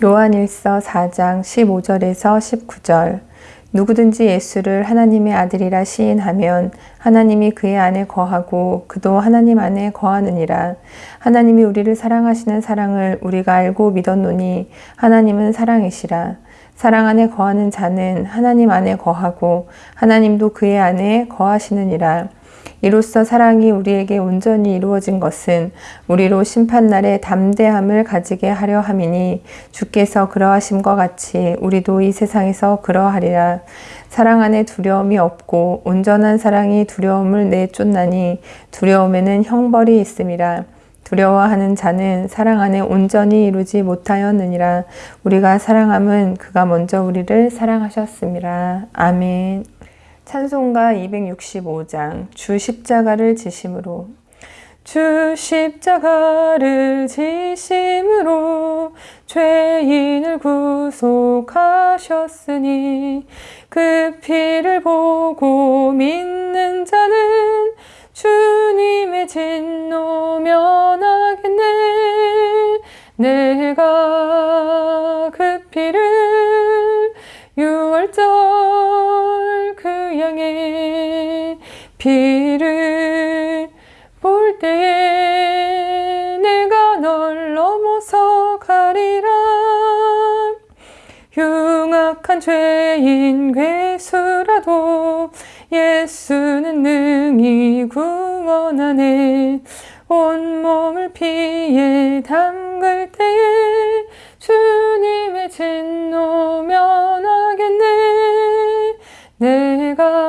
요한일서 4장 15절에서 19절 누구든지 예수를 하나님의 아들이라 시인하면 하나님이 그의 안에 거하고 그도 하나님 안에 거하느니라. 하나님이 우리를 사랑하시는 사랑을 우리가 알고 믿었노니 하나님은 사랑이시라. 사랑 안에 거하는 자는 하나님 안에 거하고 하나님도 그의 안에 거하시느니라. 이로써 사랑이 우리에게 온전히 이루어진 것은 우리로 심판날에 담대함을 가지게 하려 함이니 주께서 그러하심과 같이 우리도 이 세상에서 그러하리라. 사랑 안에 두려움이 없고 온전한 사랑이 두려움을 내쫓나니 두려움에는 형벌이 있음이라. 두려워하는 자는 사랑 안에 온전히 이루지 못하였느니라. 우리가 사랑함은 그가 먼저 우리를 사랑하셨습니다. 아멘. 찬송가 265장 주 십자가를 지심으로. 주 십자가를 지심으로 죄인을 구속하셨으니 그 피를 보고 믿는 자는 주님의 진노 면하겠네. 내가 그 피를 유월절 그 양의 피를 볼 때에 내가 널 넘어서 가리라. 흉악한 죄인 괴수라도 예수는 능히 구원하네. 온몸을 피에 담글 때에 주님의 진노 면하겠네. 내가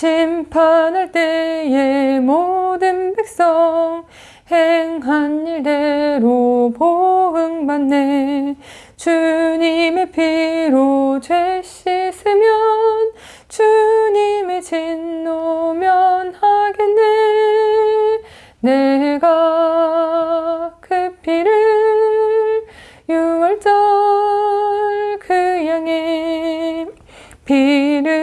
심판할 때에 모든 백성 행한 일대로 보응받네. 주님의 피로 죄 씻으면 주님의 진노 면하겠네. 내가 그 피를 유월절 그 양의 피를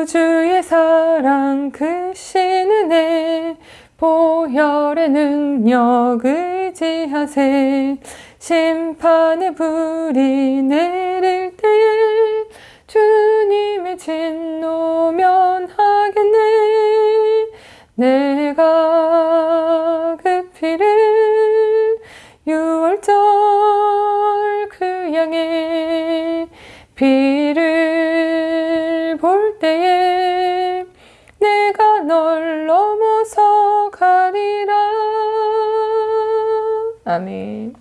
구주의 사랑 그 신은혜 보혈의 능력 의지하세. 심판의 불이 내릴 때에 아멘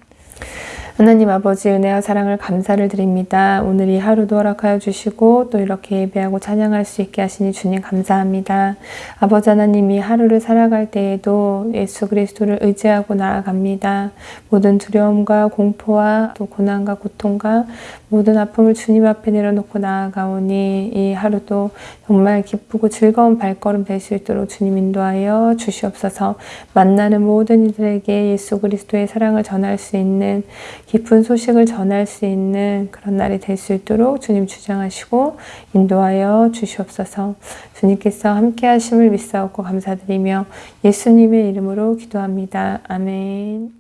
하나님 아버지 은혜와 사랑을 감사를 드립니다. 오늘 이 하루도 허락하여 주시고 또 이렇게 예배하고 찬양할 수 있게 하시니 주님 감사합니다. 아버지 하나님 이 하루를 살아갈 때에도 예수 그리스도를 의지하고 나아갑니다. 모든 두려움과 공포와 또 고난과 고통과 모든 아픔을 주님 앞에 내려놓고 나아가오니 이 하루도 정말 기쁘고 즐거운 발걸음 될 수 있도록 주님 인도하여 주시옵소서 만나는 모든 이들에게 예수 그리스도의 사랑을 전할 수 있는 기쁜 소식을 전할 수 있는 그런 날이 될 수 있도록 주님 주장하시고 인도하여 주시옵소서 주님께서 함께 하심을 믿사옵고 감사드리며 예수님의 이름으로 기도합니다. 아멘